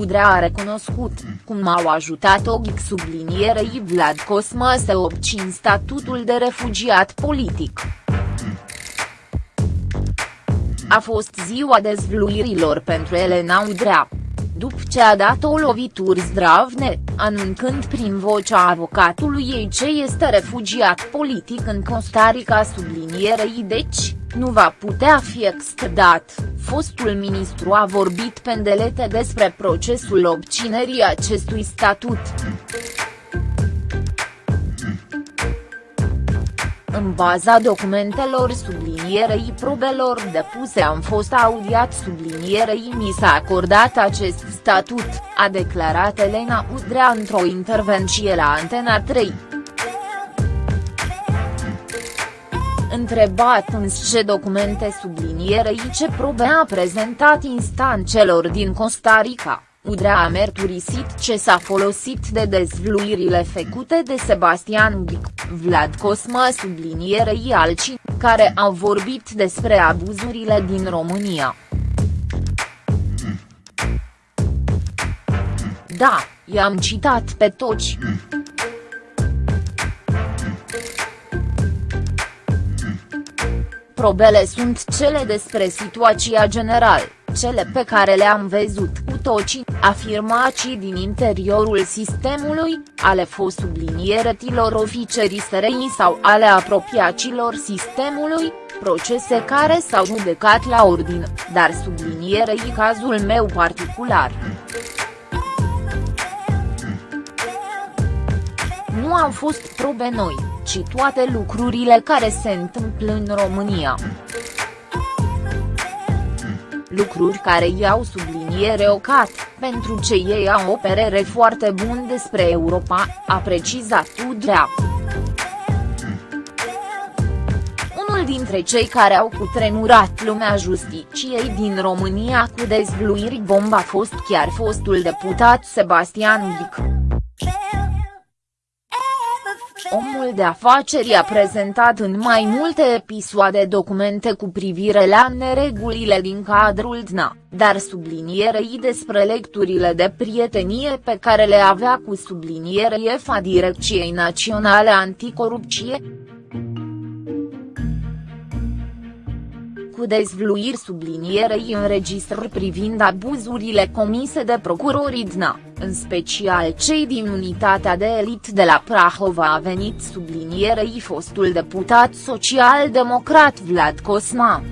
Udrea a recunoscut, cum au ajutat OGIC sublinierei Vlad Cosma să obțin statutul de refugiat politic. A fost ziua dezvluirilor pentru Elena Udrea după ce a dat o lovitură zdravne, anunțând prin vocea avocatului ei ce este refugiat politic în Costa Rica sublinierei deci, nu va putea fi extradat, fostul ministru a vorbit pendelete despre procesul obținerii acestui statut. În baza documentelor sublinierei probelor depuse am fost audiat sublinierei mi s-a acordat acest statut, a declarat Elena Udrea într-o intervenție la Antena 3. Întrebat însă ce documente sublinierei ce probe a prezentat instanțelor din Costa Rica. Udrea a mărturisit ce s-a folosit de dezvluirile făcute de Sebastian Bic, Vlad Cosma sublinierei alții, care au vorbit despre abuzurile din România. Da, i-am citat pe toți. Probele sunt cele despre situația generală cele pe care le-am văzut cu toții, afirmații din interiorul sistemului, ale fost sublinieretilor oficerii SRI sau ale apropiacilor sistemului, procese care s-au judecat la ordine, dar sublinierei cazul meu particular. Nu au fost probe noi, ci toate lucrurile care se întâmplă în România lucruri care i-au subliniere ocat, pentru ce ei au o părere foarte bună despre Europa, a precizat Udrea. Unul dintre cei care au cutremurat lumea justiciei din România cu dezvluiri bomba a fost chiar fostul deputat Sebastian Vic. Omul de afaceri a prezentat în mai multe episoade documente cu privire la neregulile din cadrul DNA, dar sublinierei despre lecturile de prietenie pe care le avea cu sublinierei EFA Direcției Naționale Anticorupție, cu dezvluiri sublinierei înregistrări privind abuzurile comise de procurorii DNA, în special cei din unitatea de elit de la Prahova a venit sublinierei fostul deputat social-democrat Vlad Cosma.